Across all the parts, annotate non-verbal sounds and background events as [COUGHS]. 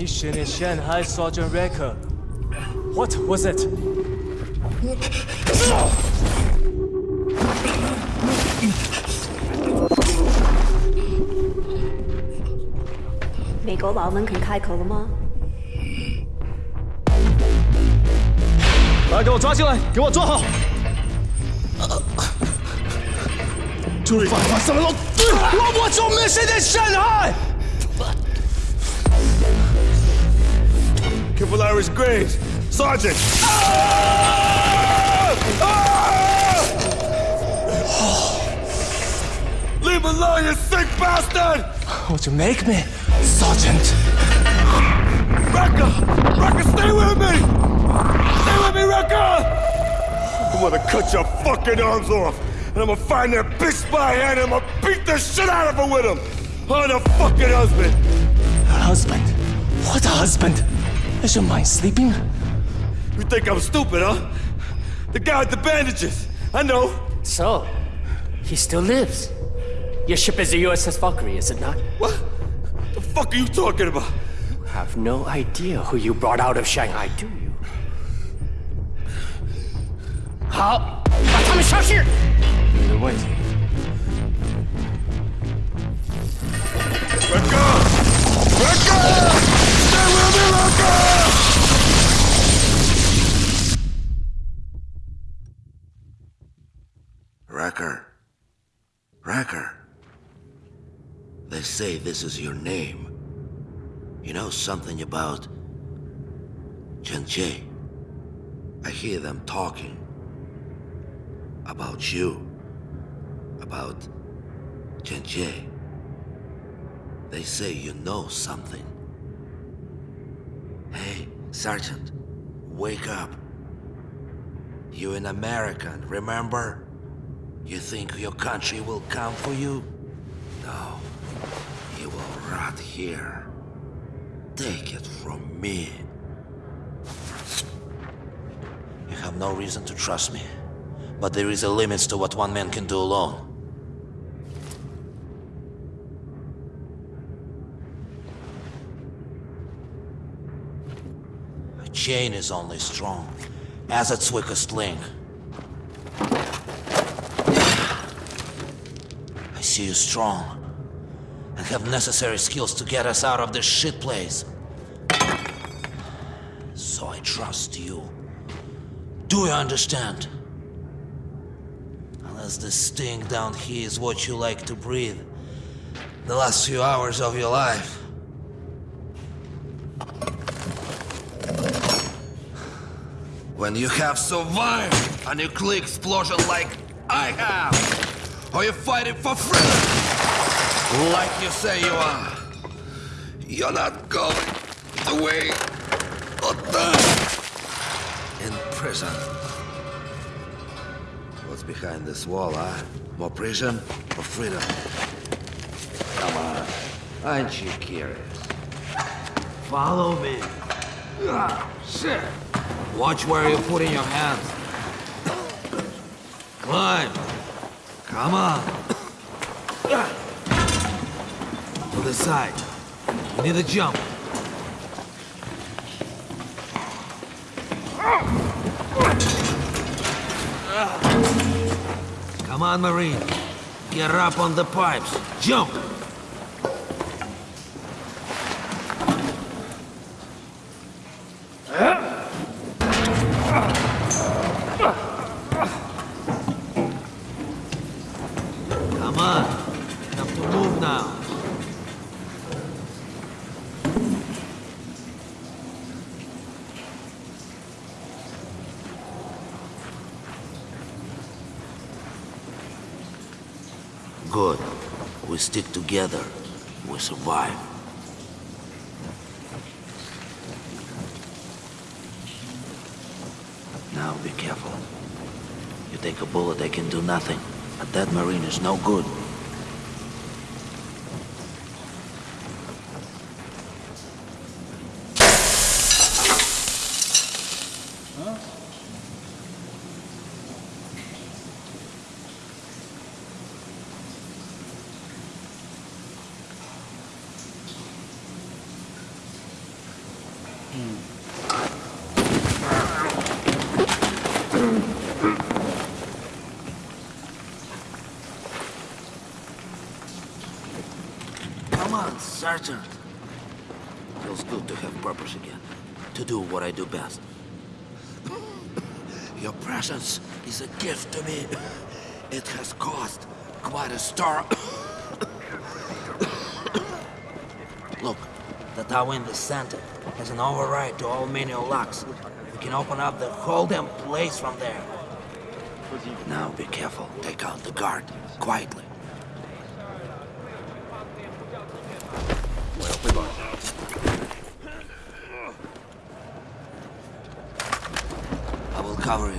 Mission in Shanghai, Sergeant Recker. What was it? 美国佬们肯开口了吗？把他给我抓进来，给我抓好！就犯发生了喽！我我做 mission in Shanghai。Cavalari's Graves! Sergeant! Ah! Ah! Leave me alone, you sick bastard! Would you make me, Sergeant? Recker! Recker, stay with me! Stay with me, Recker! I'm gonna cut your fucking arms off, and I'm gonna find that bitch by hand, and I'm gonna beat the shit out of her with him! I'm the fucking husband! Husband? What a husband? Is your mind sleeping? You think I'm stupid, huh? The guy with the bandages. I know. So, he still lives. Your ship is the USS Valkyrie, is it not? What? The fuck are you talking about? You have no idea who you brought out of Shanghai, do you? How? Come and here! Either way. Let go! Let go! Recker! Recker! They say this is your name. You know something about Chen Jie? I hear them talking. About you. About Chen Jie. They say you know something. Sergeant, wake up. You an American, remember? You think your country will come for you? No. You will rot here. Take it from me. You have no reason to trust me. But there is a limit to what one man can do alone. A chain is only strong as its weakest link. I see you strong and have necessary skills to get us out of this shit place. So I trust you. Do you understand? Unless the sting down here is what you like to breathe, the last few hours of your life. When you have survived a nuclear explosion like I have, or you're fighting for freedom, like you say you are, you're not going away or die in prison. What's behind this wall, huh? More prison or freedom? Come on, aren't you curious? Follow me. Ah, shit. Watch where you're putting your hands. Climb. Come on. To the side. You need a jump. Come on, Marine. Get up on the pipes. Jump! Come on. Have to move now. Good. We stick together. We survive. Now be careful. You take a bullet, they can do nothing. A dead Marine is no good. best. [COUGHS] Your presence is a gift to me. It has cost quite a stir. [COUGHS] Look, the tower in the center has an override to all manual locks. We can open up the whole damn place from there. Now be careful. Take out the guard. Quietly. discovery.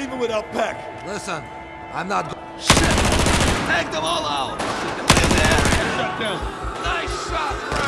leaving without Peck. Listen, I'm not. Shit! Take them all out! Shut down! Nice shot,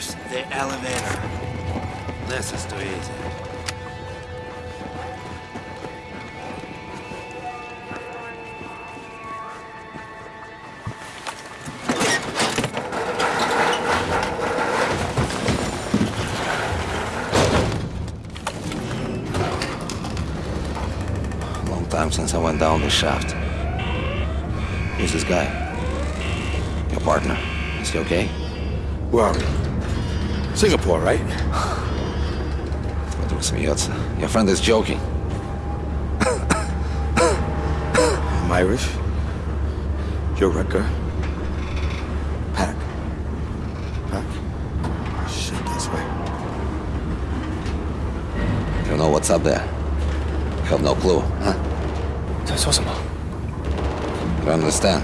There's the elevator. This is too easy. Long time since I went down the shaft. Who's this guy? Your partner. Is he okay? Where are we? Singapore, right? Your friend is joking. [COUGHS] I'm Irish. You're Recker. Pack. Pack? Oh, shit, this way. You know what's up there? You have no clue, huh? That's awesome. You understand?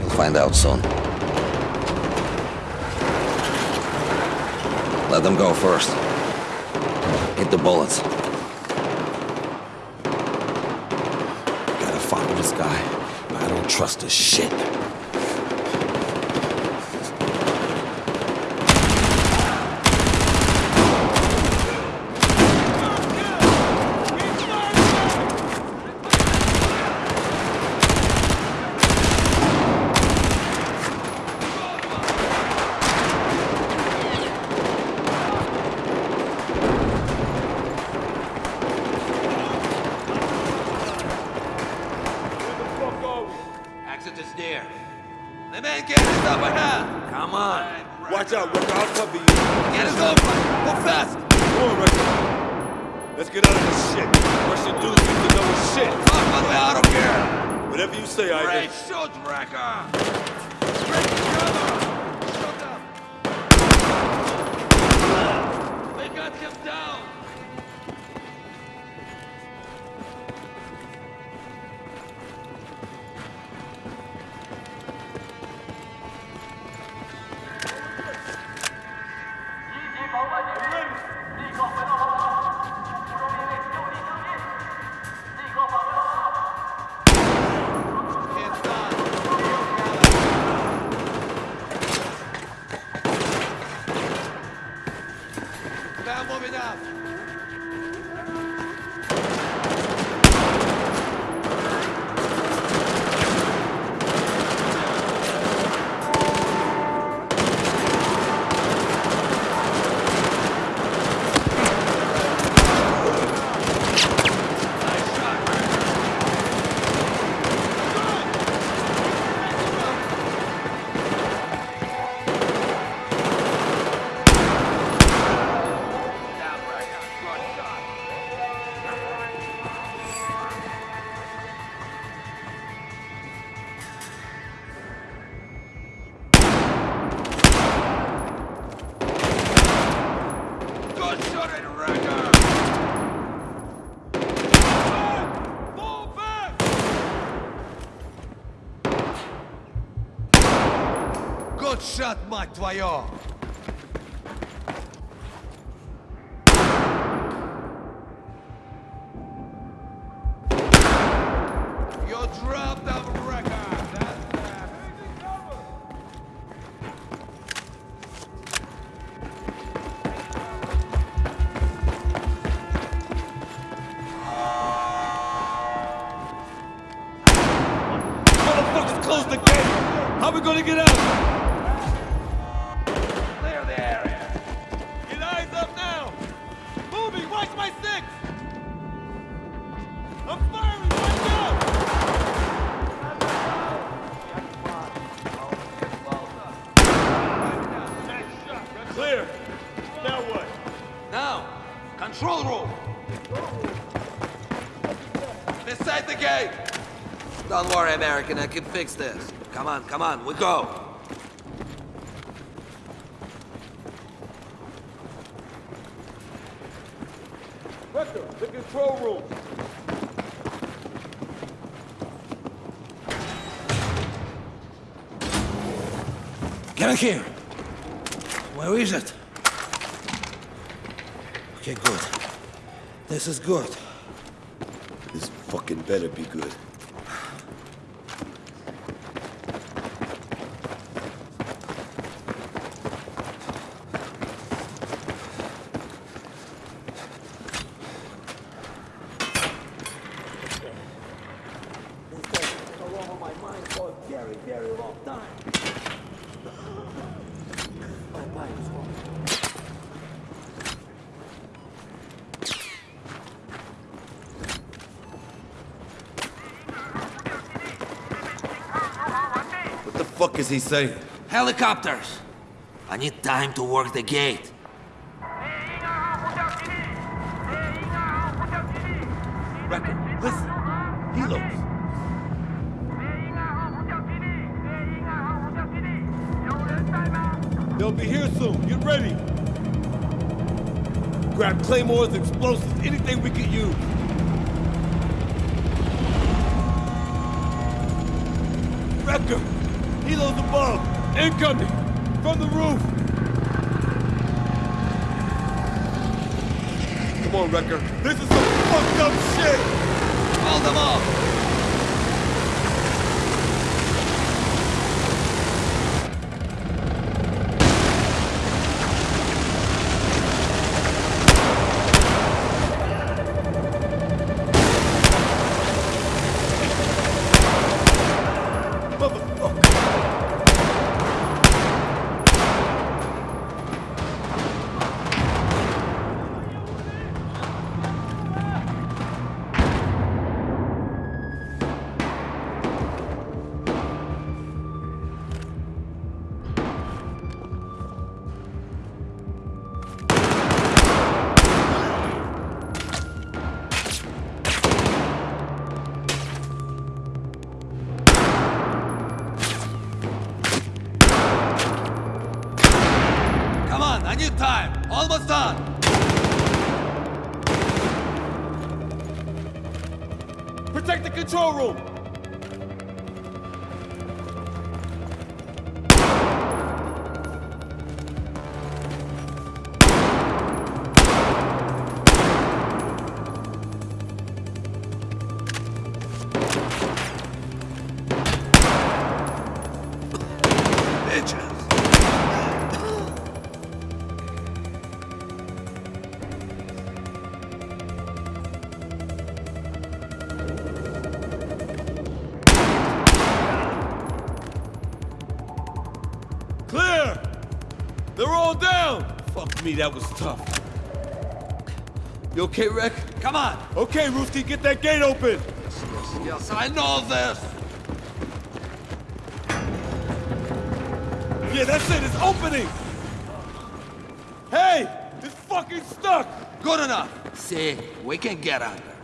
You'll find out soon. Let them go first. Hit the bullets. Gotta follow this guy. I don't trust this shit. Exit is there. The man get his upper hand. Come on. Watch out, Recker. I'll cover you. Get his open. Go fast. Come on, Recker. Let's get out of this shit. Russian dudes need to know his shit. Fuck my way out of here. Whatever you say, Ivan. Great shoot, Recker. Great cover. Мать твою! The gate. Don't worry, American. I can fix this. Come on, come on. We go. Recker, the control room. Get in here. Where is it? Okay, good. This is good. Fucking better be good. Fuck is he saying? Helicopters! I need time to work the gate. Recker, listen. Helos. They'll be here soon. Get ready. Grab claymores, explosives, anything we can use. Recker! Helos above! Incoming! From the roof! Come on, Recker. This is some fucked up shit! Hold them off. Me, that was tough. You okay, Rek? Come on. Okay, Rooski, get that gate open! Yes, I know this. Yeah, that's it, it's opening! Hey! It's fucking stuck! Good enough. See, we can get under.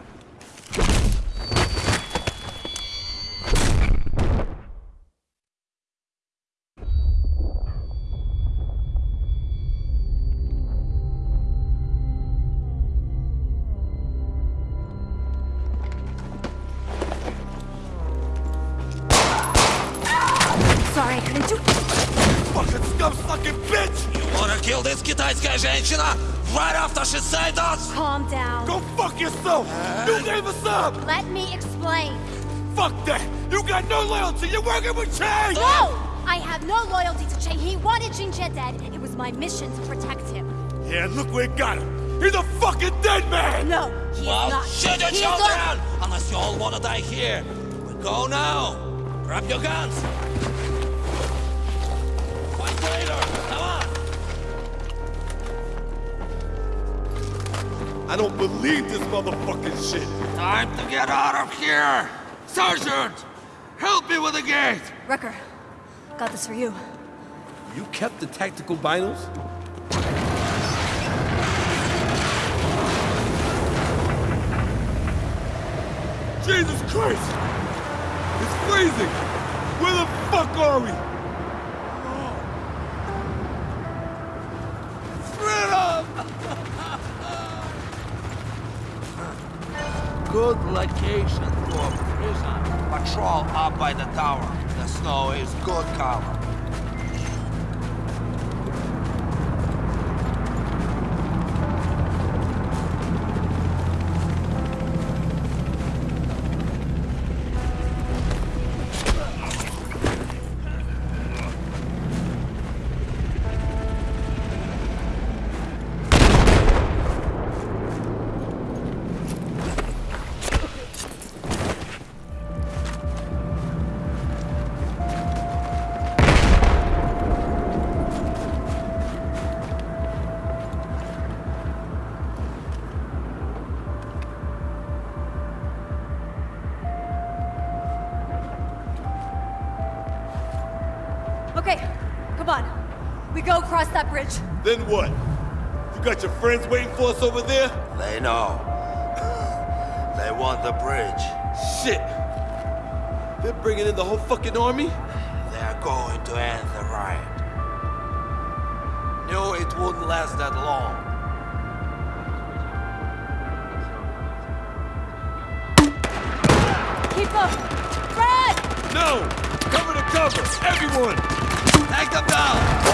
делает китайская женщина right off the Shiseidos? Calm down. Go fuck yourself! You gave us up! Let me explain. Fuck that! You got no loyalty! You're working with Chang! No! I have no loyalty to Chang. He wanted Jin Jie dead. It was my mission to protect him. Yeah, look where it got him. He's a fucking dead man! No, he's well, not. shut your down! Unless you all want to die here. We go now. Grab your guns. I don't believe this motherfucking shit. Time to get out of here! Sergeant! Help me with the gate! Recker, got this for you. You kept the tactical binos? Jesus Christ! It's freezing! Where the fuck are we? Freedom! Good location for a prison. Patrol up by the tower. The snow is good cover. We go across that bridge. Then what? You got your friends waiting for us over there? They know. [LAUGHS] They want the bridge. Shit! They're bringing in the whole fucking army? They're going to end the riot. Knew it wouldn't last that long. Keep up! Fred! No! Cover to cover! Everyone! Take them down!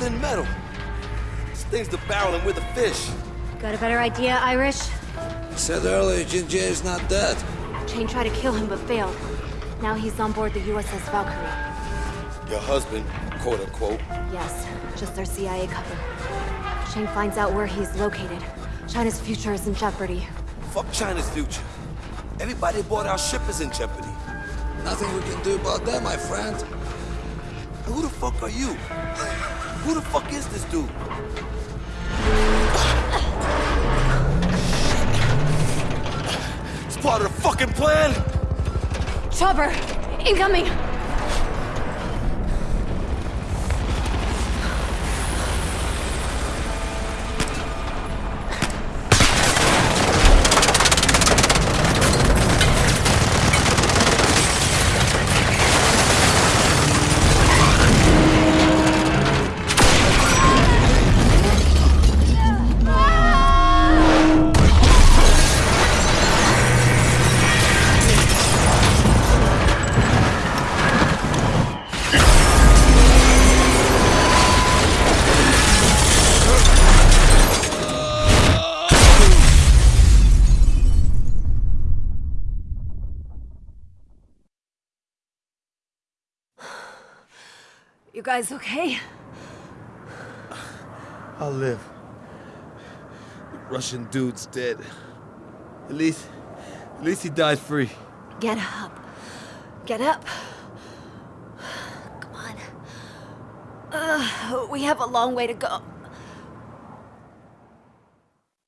Thin metal. This thing's the barrel and we're the fish. Got a better idea, Irish? Said earlier Jin Jie is not dead. Shane tried to kill him but failed. Now he's on board the USS Valkyrie. Your husband, quote unquote. Yes, just their CIA cover. Shane finds out where he's located. China's future is in jeopardy. Fuck China's future. Everybody aboard our ship is in jeopardy. Nothing we can do about that, my friend. Who the fuck are you? Who the fuck is this dude? It's part of the fucking plan? Chopper! Incoming! Guys okay? I'll live. The Russian dude's dead. At least, at least he died free. Get up. Get up. Come on. Uh, we have a long way to go.